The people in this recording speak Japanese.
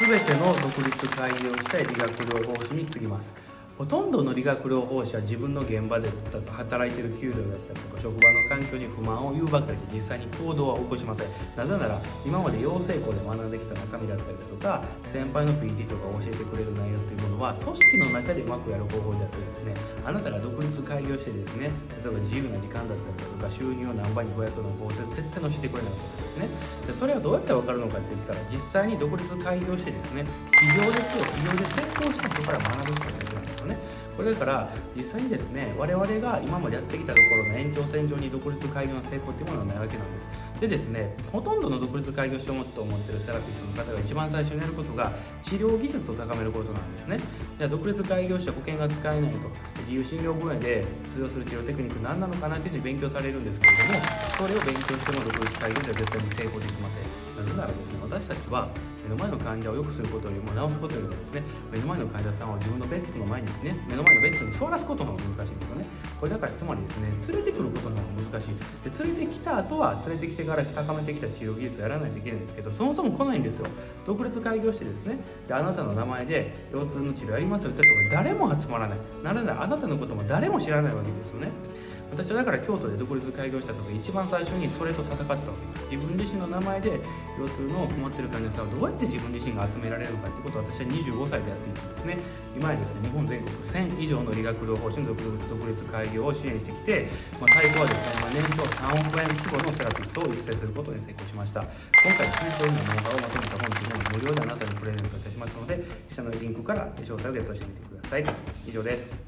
全ての独立開業したい理学療法士に次ぎます。ほとんどの理学療法士は自分の現場で働いてる給料だったりとか職場の環境に不満を言うばかりで実際に行動は起こしません。なぜなら今まで養成校で学んできた中身だったりだとか先輩の PT とか教えてくれる内容というものは組織の中でうまくやる方法であってですねあなたが独立開業してですね例えば自由な時間だったりだとか収入を何倍に増やすの方法絶対教えてくれないわけですね。でそれはどうやって分かるのかって言ったら実際に独立開業してですね企業ですよ企業で成功した人から学ぶことですこれだから実際にですね我々が今までやってきたところの延長線上に独立開業の成功っていうものはないわけなんです。でですねほとんどの独立開業しようと思ってるセラピストの方が一番最初にやることが治療技術を高めることなんですね。じゃあ独立開業して保険が使えないと自由診療分野で通用する治療テクニック何なのかなっていうふうに勉強されるんですけれどもそれを勉強しても独立開業では絶対に成功できません。なぜならですね私たちは目の前の患者を良くすることよりも治すことよりもですね目の前の患者さんを自分のベッドの前にね目の前のベッドに座らすことの方が難しいんですよね。これだからつまりですね連れてくることの方が難しい。で連れてきた後は連れてきてから高めてきた治療技術をやらないといけないんですけどそもそも来ないんですよ。独立開業してですねであなたの名前で腰痛の治療やりますよってところ誰も集まらない。ならないあなたのことも誰も知らないわけですよね。私はだから京都で独立開業した時一番最初にそれと戦ったわけです自分自身の名前で腰痛の困ってる患者さんをどうやって自分自身が集められるのかってことを私は25歳でやっていたんですね。今やですね日本全国1000以上の理学療法士の独立開業を支援してきて、まあ、最高はですね、まあ、年商3億円規模のセラピストを育成することに成功しました。今回ですねそういうようなノウハウをまとめた本というのを無料であなたにプレゼントいたしますので下のリンクから詳細をゲットしてみてください。以上です。